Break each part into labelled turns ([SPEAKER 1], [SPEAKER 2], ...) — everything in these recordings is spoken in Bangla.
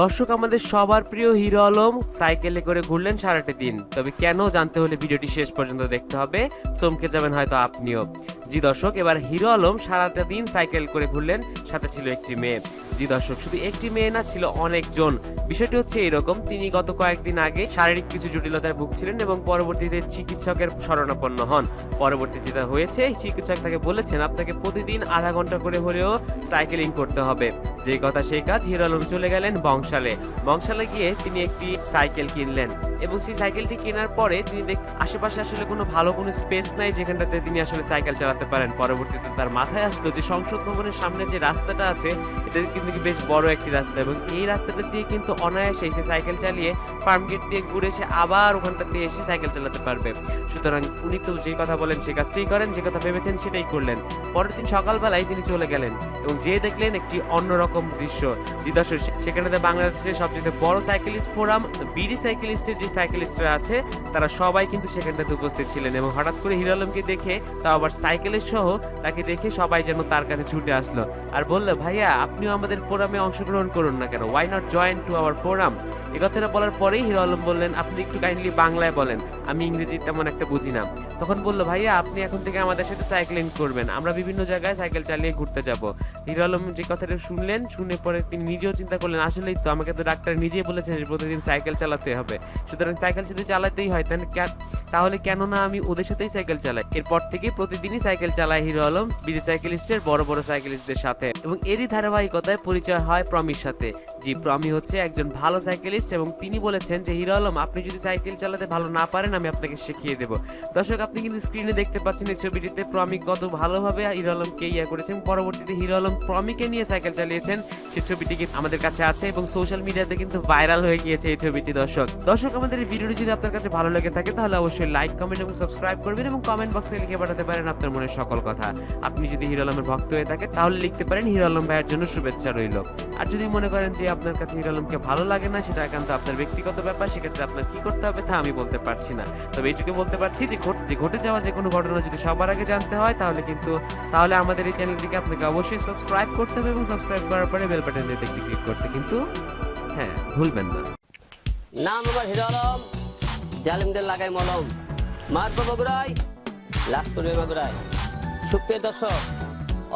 [SPEAKER 1] দর্শক, আমাদের সবার প্রিয় হিরো আলম সাইকেলে করে ঘুরলেন সারাটা দিন। তবে কেন জানতে হলে ভিডিওটি শেষ পর্যন্ত দেখতে হবে। চমকে যাবেন হয়তো আপনিও। জি দর্শক, এবার হিরো আলম সারাটা দিন সাইকেল করে ঘুরলেন, সাথে ছিল একটি মেয়ে। জি দর্শক, শুধু একটি মেয়ে না, ছিল অনেকজন। বিষয়টি হচ্ছে এরকম, তিনি গত কয়েকদিন আগে শারীরিক কিছু জটিলতায় ভুগছিলেন এবং পরবর্তীতে চিকিৎসকের শরণাপন্ন হন। পরবর্তী যেটা হয়েছে চিকিৎসক তাকে বলেছেন, আপনাকে প্রতিদিন আধা ঘণ্টা করে হলেও সাইকেলিং করতে হবে। যে কথা সেই কাজ হিরো আলম চলে গেলেন বংশালে। বংশালে গিয়ে তিনি একটি সাইকেল কিনলেন এবং সেই সাইকেলটি কেনার পরে তিনি দেখ, আশেপাশে আসলে কোনো ভালো কোনো স্পেস নাই যেখানটাতে তিনি আসলে সাইকেল চালাতে পারেন। পরবর্তীতে তার মাথায় আসলো যে সংসদ ভবনের সামনে যে রাস্তাটা আছে এটা কিন্তু বেশ বড় একটি রাস্তা এবং এই রাস্তাটা দিয়ে কিন্তু অনায়াসে সে সাইকেল চালিয়ে ফার্ম গেট দিয়ে ঘুরে সে আবার ওখানটাতে এসে সাইকেল চালাতে পারবে। সুতরাং উনি তো যে কথা বলেন, সে কাজটাই করেন, যে কথা ভেবেছেন সেটাই করলেন। পরের দিন সকালবেলায় তিনি চলে গেলেন এবং যে দেখলেন একটি অন্যরকম দৃশ্য। জি দর্শক সেখানে বাংলাদেশের সবচেয়ে বড় সাইকেলিস্ট ফোরাম, বিডি সাইকেলিস্টের যে সাইকেলিস্টরা আছে, তারা সবাই কিন্তু সেখানটাতে উপস্থিত ছিলেন এবং হঠাৎ করে হিরো আলমকে দেখে তাও আবার সাইকেলের সহ তাকে দেখে সবাই যেন তার কাছে ছুটে আসলো। আর বলল, ভাইয়া, আপনিও আমাদের ফোরামে অংশগ্রহণ করুন না কেন? Why not join to our forum এ কথাটা বলার পরেই হিরো আলম বললেন, আপনি একটু কাইন্ডলি বাংলায় বলেন। আমি ইংরেজি তেমন একটা বুঝি না। তখন বলল, ভাইয়া, আপনি এখন থেকে আমাদের সাথে সাইক্লিং করবেন। আমরা বিভিন্ন জায়গায় সাইকেল চালিয়ে ঘুরতে যাব। হিরো আলম যে কথাটা শুনলেন, শুনে পরে তিনি নিজেও চিন্তা করলেন, আসলেই তো, আমাকে তো ডাক্তার নিজেই বলেছেন প্রতিদিন সাইকেল চালাতে হবে। সুতরাং সাইকেল যদি চালাতেই হয়, তাহলে তাহলে কেন না আমি ওদের সাথেই সাইকেল চালাই? এরপর থেকে প্রতিদিনই সাইকেল চালায় হিরো আলম বিডি সাইকেলিস্টের বড় বড় সাইকেলিস্টদের সাথে। এবং এরই ধারাবাহিকতায় পরিচয় হয় প্রমির সাথে। জি, প্রমি হচ্ছে একজন ভালো সাইকেলিস্ট এবং তিনি বলেছেন যে, হিরো আলম, আপনি যদি সাইকেল চালাতে ভালো না পারেন, আমি আপনাকে শিখিয়ে দেবো। দর্শক, আপনি কিন্তু স্ক্রিনে দেখতে পাচ্ছেন এই ছবিটিতে প্রমি কত ভালোভাবে হিরো আলমকে ইয়া করেছেন। পরবর্তীতে হিরো আলম প্রমিকে নিয়ে সাইকেল চালিয়েছেন। সেই ছবিটি কিন্তু আমাদের কাছে আছে এবং সোশ্যাল মিডিয়াতে কিন্তু ভাইরাল হয়ে গিয়েছে এই ছবিটি, দর্শক। দর্শক, আমাদের এই ভিডিওটি যদি আপনার কাছে ভালো লেগে থাকে, তাহলে অবশ্যই লাইক কমেন্ট এবং সাবস্ক্রাইব করবেন এবং কমেন্ট বক্সে লিখে পাঠাতে পারেন আপনার মনের সকল কথা। আপনি যদি হিরো আলমের ভক্ত হয়ে থাকে তাহলে লিখতে পারেন হিরো আলম ভাইয়ের জন্য শুভেচ্ছা রইল। আর যদি মনে করেন যে আপনার কাছে হিরো আলমকে ভালো লাগে না, সেটা একান্ত আপনার ব্যক্তিগত ব্যাপার, সেক্ষেত্রে আপনার কি করতে হবে তা আমি বলতে পারছি না। তবে এইটুকু বলতে পারছি যে যে ঘটে যাওয়া যে কোনো ঘটনা যদি সবার আগে জানতে হয়, তাহলে কিন্তু তাহলে আমাদের এই চ্যানেলটিকে আপনাকে অবশ্যই সাবস্ক্রাইব করতে হবে এবং সাবস্ক্রাইব করার পরে বেল বাটনটিতে একটি ক্লিক করতে কিন্তু হ্যাঁ ভুলবেন না।
[SPEAKER 2] নাম আমার হিরো আলম জালিমদের লাগাই মলম। মারবো বগুড়াই লাভ করবে বগুড়াই সুপ্রিয় দর্শক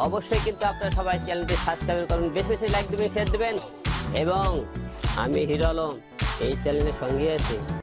[SPEAKER 2] অবশ্যই কিন্তু আপনারা সবাই চ্যানেলটি সাবস্ক্রাইব করুন, বেশি বেশি লাইক দেবেন শেয়ার দেবেন। এবং আমি হিরো আলম, এই চ্যানেলের সঙ্গে আছি।